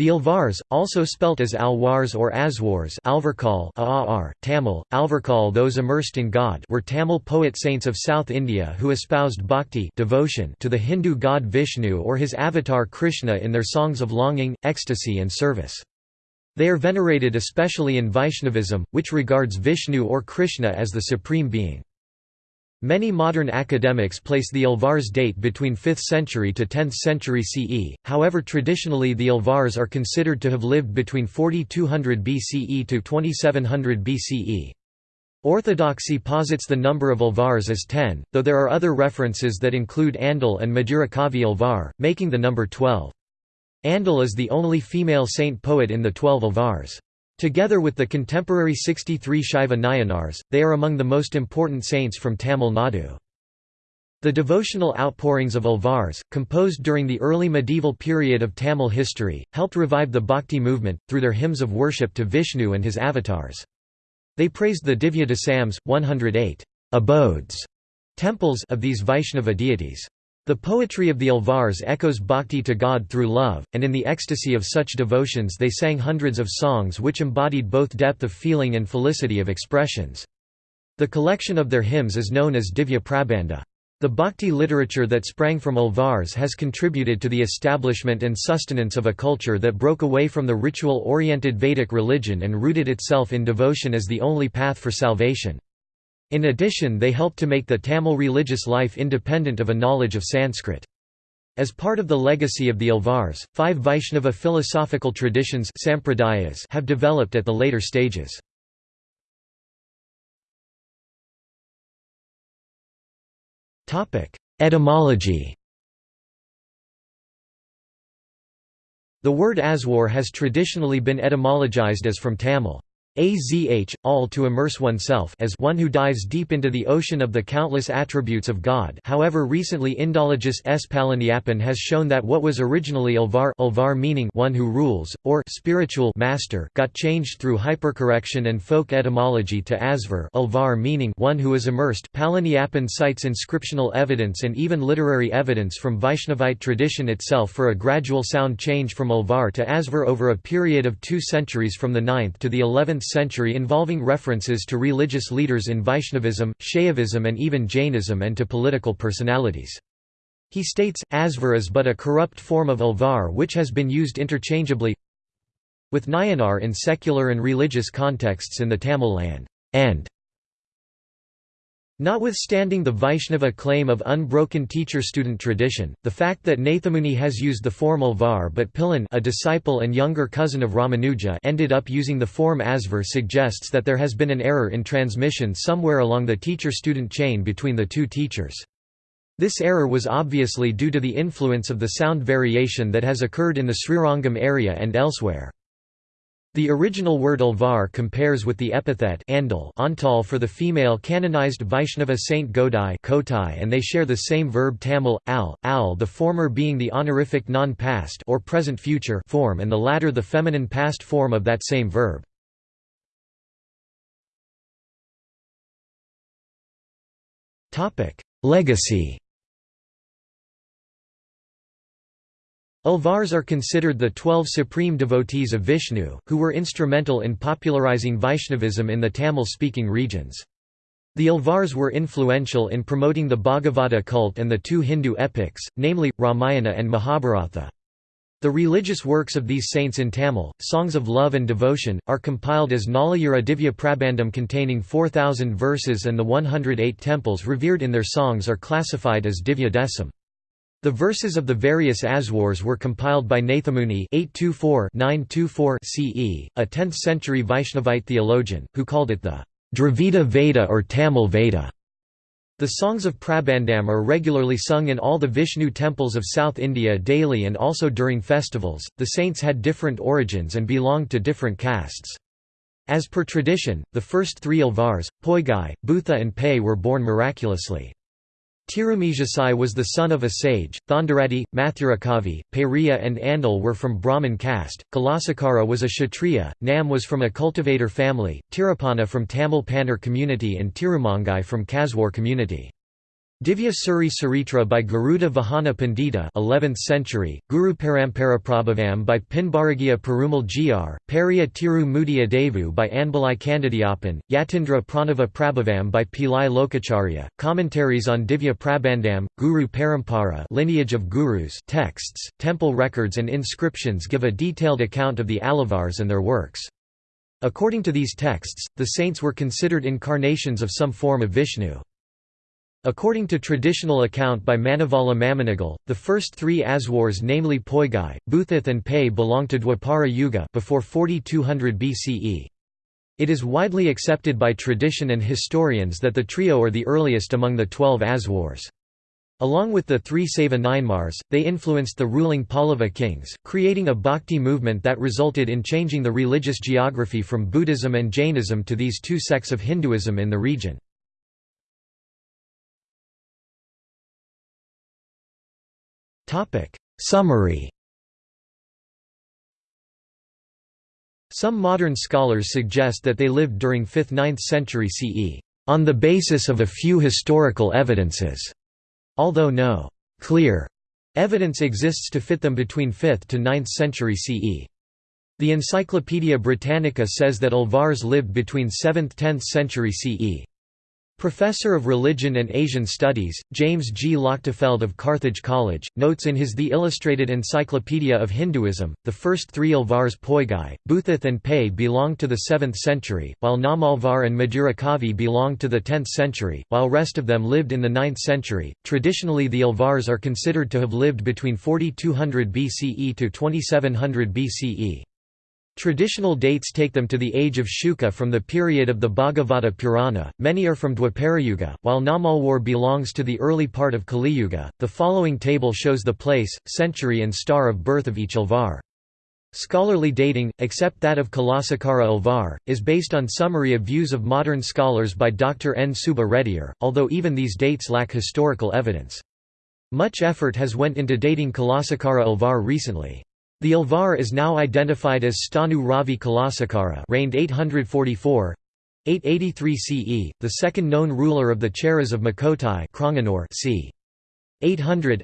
The Alvars, also spelt as Alwars or Aswars Alvarkal Aar, Tamil, Alvarkal those immersed in God were Tamil poet saints of South India who espoused bhakti devotion to the Hindu god Vishnu or his avatar Krishna in their songs of longing, ecstasy and service. They are venerated especially in Vaishnavism, which regards Vishnu or Krishna as the supreme being. Many modern academics place the Alvars date between 5th century to 10th century CE, however traditionally the Alvars are considered to have lived between 4200 BCE to 2700 BCE. Orthodoxy posits the number of Alvars as 10, though there are other references that include Andal and Madhurakavi Alvar, making the number 12. Andal is the only female saint poet in the twelve Alvars. Together with the contemporary 63 Shaiva Nayanars, they are among the most important saints from Tamil Nadu. The devotional outpourings of Alvars, composed during the early medieval period of Tamil history, helped revive the Bhakti movement, through their hymns of worship to Vishnu and his avatars. They praised the Divya Desams, 108 abodes temples of these Vaishnava deities. The poetry of the Alvars echoes bhakti to God through love, and in the ecstasy of such devotions they sang hundreds of songs which embodied both depth of feeling and felicity of expressions. The collection of their hymns is known as Divya Prabandha. The bhakti literature that sprang from Alvars has contributed to the establishment and sustenance of a culture that broke away from the ritual-oriented Vedic religion and rooted itself in devotion as the only path for salvation. In addition they helped to make the Tamil religious life independent of a knowledge of Sanskrit. As part of the legacy of the Alvars, five Vaishnava philosophical traditions have developed at the later stages. Etymology The word Aswar has traditionally been etymologized as from Tamil. Azh, all to immerse oneself as one who dives deep into the ocean of the countless attributes of God however recently Indologist S. Palaniappan has shown that what was originally Alvar, Alvar meaning one who rules, or spiritual master got changed through hypercorrection and folk etymology to Asvar Alvar meaning one who is immersed Palaniappan cites inscriptional evidence and even literary evidence from Vaishnavite tradition itself for a gradual sound change from Alvar to Asvar over a period of two centuries from the 9th to the 11th century involving references to religious leaders in Vaishnavism, Shaivism and even Jainism and to political personalities. He states, Asvar is but a corrupt form of Alvar which has been used interchangeably with Nayanar in secular and religious contexts in the Tamil land, and Notwithstanding the Vaishnava claim of unbroken teacher-student tradition, the fact that Nathamuni has used the form Alvar but Pilan a disciple and younger cousin of Ramanuja ended up using the form Asvar suggests that there has been an error in transmission somewhere along the teacher-student chain between the two teachers. This error was obviously due to the influence of the sound variation that has occurred in the Srirangam area and elsewhere. The original word Alvar compares with the epithet Andal Antal for the female canonized Vaishnava saint Godai and they share the same verb Tamil, al, al the former being the honorific non-past or present-future form and the latter the feminine past form of that same verb. Legacy Alvars are considered the twelve supreme devotees of Vishnu, who were instrumental in popularizing Vaishnavism in the Tamil-speaking regions. The Alvars were influential in promoting the Bhagavata cult and the two Hindu epics, namely, Ramayana and Mahabharata. The religious works of these saints in Tamil, songs of love and devotion, are compiled as Nalayira Divya Prabandham containing 4,000 verses and the 108 temples revered in their songs are classified as Divya Desam. The verses of the various Aswars were compiled by Nathamuni 824 CE, a 10th-century Vaishnavite theologian, who called it the Dravida Veda or Tamil Veda. The songs of Prabandham are regularly sung in all the Vishnu temples of South India daily and also during festivals. The saints had different origins and belonged to different castes. As per tradition, the first three Alvars, Poigai, Butha and Pei were born miraculously. Tirumalisai was the son of a sage, Thondaratti, Mathurakavi, Periya and Andal were from Brahmin caste, Kulasekara was a Kshatriya, Nam was from a cultivator family, Tirupana from Tamil Pannar community and Tirumangai from Kaswar community. Divya Suri Saritra by Garuda Vahana Pandita 11th century, Guru Parampara Prabhavam by Pinbazhagiya Perumal Jeer, Periya Tiru Mudiya Devu by Anbalai Kandidiyappan, Yatindra Pranava Prabhavam by Pillai Lokacharya, commentaries on Divya Prabandham, Guru Parampara lineage of gurus texts, temple records and inscriptions give a detailed account of the Alvars and their works. According to these texts, the saints were considered incarnations of some form of Vishnu. According to traditional account by Manavala Mamunigal, the first three Aswars namely Poigai, Bhuthith and Pei belong to Dwapara Yuga before 4200 BCE. It is widely accepted by tradition and historians that the trio are the earliest among the twelve Aswars. Along with the three Saiva Nayanmars, they influenced the ruling Pallava kings, creating a bhakti movement that resulted in changing the religious geography from Buddhism and Jainism to these two sects of Hinduism in the region. Summary Some modern scholars suggest that they lived during 5th–9th century CE, on the basis of a few historical evidences, although no «clear» evidence exists to fit them between 5th to 9th century CE. The Encyclopaedia Britannica says that Alvars lived between 7th–10th century CE. Professor of Religion and Asian Studies, James G. Lochtefeld of Carthage College, notes in his The Illustrated Encyclopedia of Hinduism, the first three Alvars Poigai, Bhuthith and Pei belonged to the 7th century, while Nammalvar and Madurakavi belonged to the 10th century, while rest of them lived in the 9th century. Traditionally the Alvars are considered to have lived between 4200 BCE to 2700 BCE. Traditional dates take them to the age of Shuka from the period of the Bhagavata Purana, many are from Dwaparayuga, while Nammalvar belongs to the early part of Kaliyuga. The following table shows the place, century and star of birth of each Alvar. Scholarly dating, except that of Kulasekara Alvar, is based on summary of views of modern scholars by Dr. N. Reddyar, although even these dates lack historical evidence. Much effort has went into dating Kulasekara Alvar recently. The Alvar is now identified as Stanu Ravi Kulasekara reigned 844 883 CE, the second known ruler of the Cheras of Makotai c. 800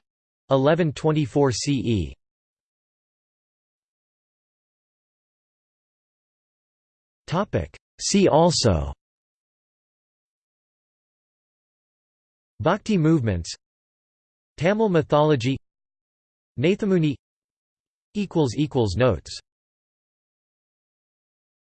1124 CE. See also Bhakti movements Tamil mythology Nathamuni Notes